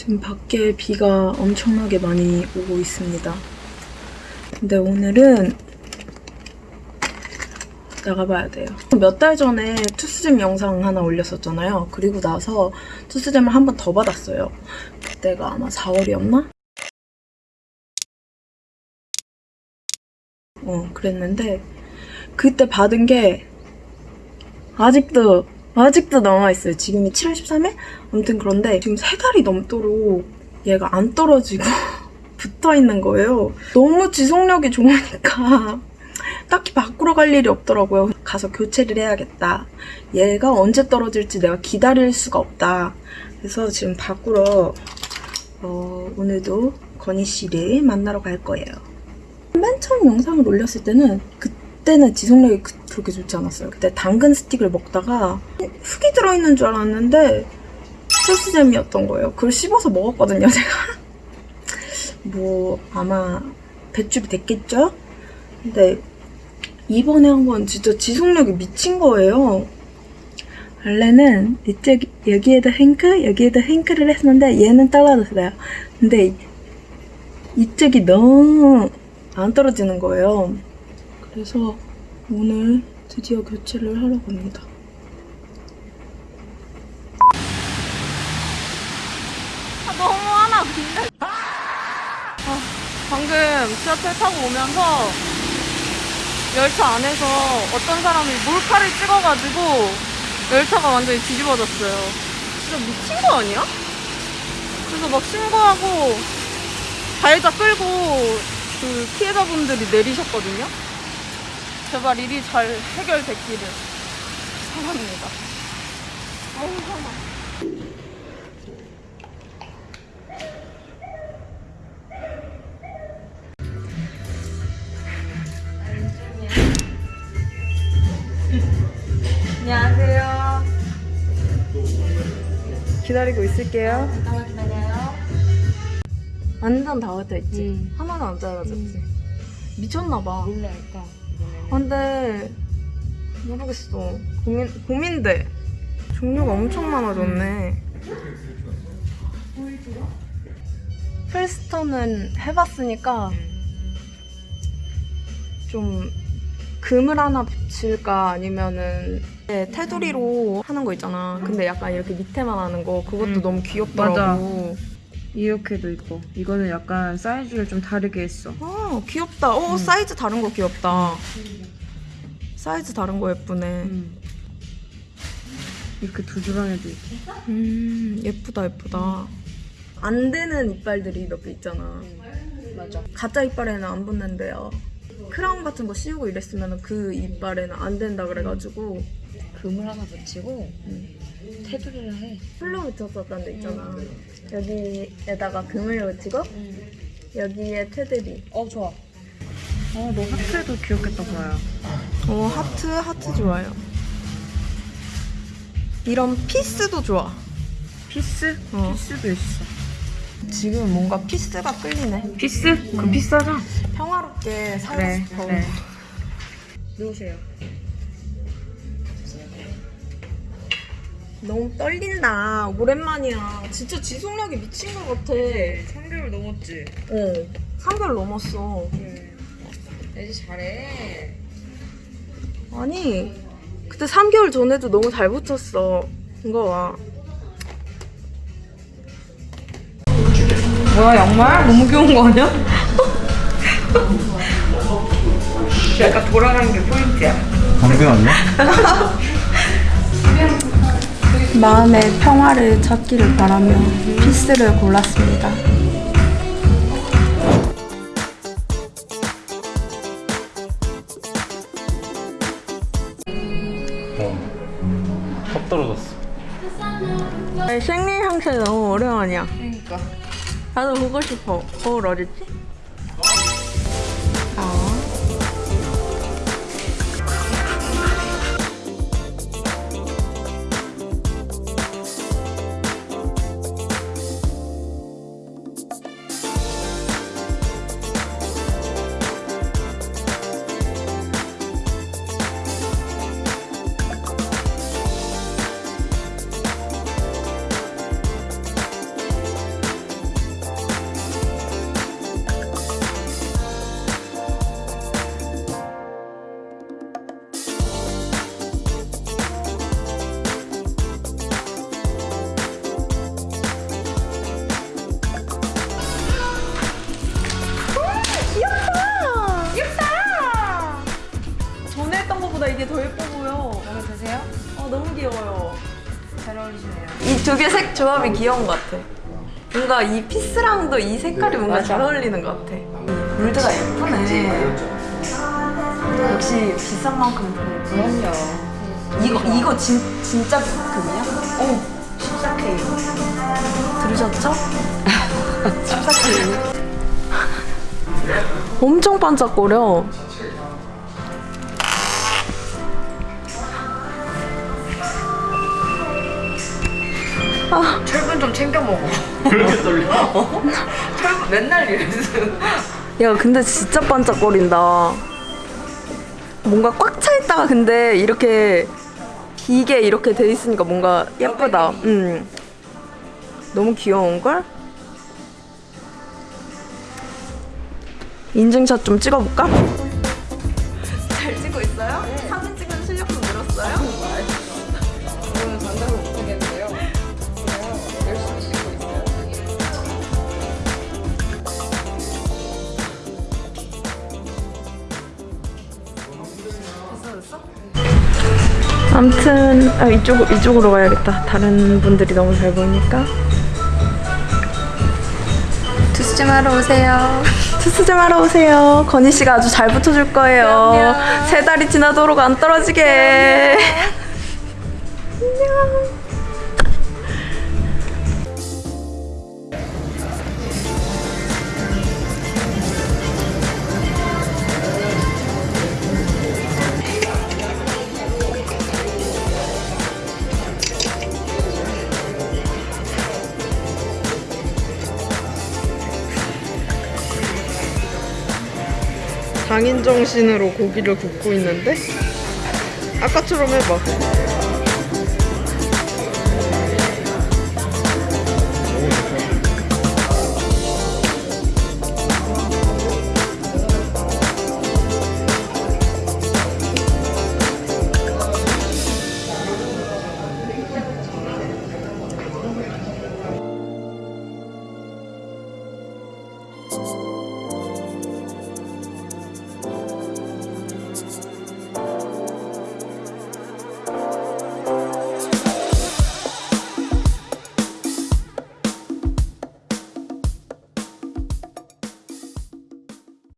지금 밖에 비가 엄청나게 많이 오고 있습니다. 근데 오늘은 나가봐야 돼요. 몇 달 전에 투스잼 영상 하나 올렸었잖아요. 그리고 나서 투스잼을 한 번 더 받았어요. 그때가 아마 4월이었나? 어, 그랬는데 그때 받은 게 아직도 아직도 남아있어요. 지금이 7월 13일? 아무튼 그런데 지금 세 달이 넘도록 얘가 안 떨어지고 붙어 있는 거예요. 너무 지속력이 좋으니까 딱히 바꾸러 갈 일이 없더라고요. 가서 교체를 해야겠다. 얘가 언제 떨어질지 내가 기다릴 수가 없다. 그래서 지금 바꾸러 어, 오늘도 건희 씨를 만나러 갈 거예요. 맨 처음 영상을 올렸을 때는 그 때는 지속력이 그- 그렇게 좋지 않았어요. 그때 당근 스틱을 먹다가 흙이 들어있는 줄 알았는데 소스잼이었던 거예요. 그걸 씹어서 먹었거든요, 제가. 뭐 아마 배출이 됐겠죠? 근데 이번에 한 건 진짜 지속력이 미친 거예요. 원래는 이쪽 여기에다 행크 여기에다 행크를 했는데 얘는 떨어졌어요. 근데 이쪽이 너무 안 떨어지는 거예요. 그래서 오늘 드디어 교체를 하러 갑니다. 아, 너무 화나 근데. 아, 방금 지하철 타고 오면서 열차 안에서 어떤 사람이 몰카를 찍어가지고 열차가 완전히 뒤집어졌어요. 진짜 미친 거 아니야? 그래서 막 신고하고 가해자 끌고 그 피해자분들이 내리셨거든요. 제발 일이 잘 해결됐기를 바랍니다. 어우, 화나. 안녕하세요. 기다리고 있을게요. 잠깐만 기다려요. 완전 다 왔다 있지? 음. 하나도 안 잘라졌지? 미쳤나봐. 뭘로 할까? 근데 모르겠어. 고민 고민돼. 종류가 엄청 많아졌네. 필스턴은 해봤으니까 좀 금을 하나 붙일까 아니면은 네, 테두리로 하는 거 있잖아. 근데 약간 이렇게 밑에만 하는 거 그것도 음. 너무 귀엽더라고. 이렇게도 있고 이거는 약간 사이즈를 좀 다르게 했어 아 귀엽다. 어 사이즈 다른 거 귀엽다. 사이즈 다른 거 예쁘네. 음. 이렇게 두 주방에도 있고 음 예쁘다 예쁘다. 안 되는 이빨들이 몇 개 있잖아. 맞아. 가짜 이빨에는 안 붙는데요. 크라운 같은 거 씌우고 이랬으면 그 이빨에는 안 된다 그래가지고 금을 하나 붙이고 음. 테두리를 해. 풀로 붙였었던 데 있잖아. 여기에다가 금을 붙이고 여기에 테두리. 어 좋아. 어너 하트도 귀엽겠다 보아요 어 하트 하트 좋아요. 이런 peace도 좋아. peace? 어. peace도 있어 지금 뭔가 peace가 끌리네. peace? 그럼 비싸죠? 평화롭게 살고 그래 싶어. 그래 누우세요. 너무 떨린다. 오랜만이야. 진짜 지속력이 미친 것 같아. 3개월 넘었지? 어. 3개월 넘었어. 응. 애지 잘해. 아니, 그때 3개월 전에도 너무 잘 붙였어. 이거 봐. 뭐야 양말? 너무 귀여운 거 아니야? 약간 돌아가는 게 포인트야 광배 아니야? 마음의 평화를 찾기를 바라며 피스를 골랐습니다. 어. 턱 떨어졌어. 생리 향수 너무 오랜만이야. 그러니까. 나도 보고 싶어. 거울 어딨지? 어울리시네요. 이 두 개 색 조합이 귀여운 것 같아. 뭔가 이 피스랑도 이 색깔이 뭔가 잘 어울리는 것 같아. 이 골드가 예쁘네. 역시 비싼 만큼. 그럼요. 이거 이거 진, 진짜 금이야? 어. 14K. 들으셨죠? 14K. 엄청 반짝거려. 철분 좀 챙겨 먹어. 그렇게 떨려? 철분 맨날 이랬어. 야, 근데 진짜 반짝거린다. 뭔가 꽉 차 있다가 근데 이렇게 비게 이렇게 돼 있으니까 뭔가 예쁘다. 음. 너무 귀여운 걸? 인증샷 좀 찍어볼까? 잘 찍고 있어요? 아무튼 아, 이쪽 이쪽으로 가야겠다. 다른 분들이 너무 잘 보이니까. 투스 좀 하러 오세요. 투스 좀 하러 오세요. 건희 씨가 아주 잘 붙여줄 거예요. 세 달이 지나도록 안 떨어지게. 안녕. 장인 정신으로 고기를 굽고 있는데 아까처럼 해봐.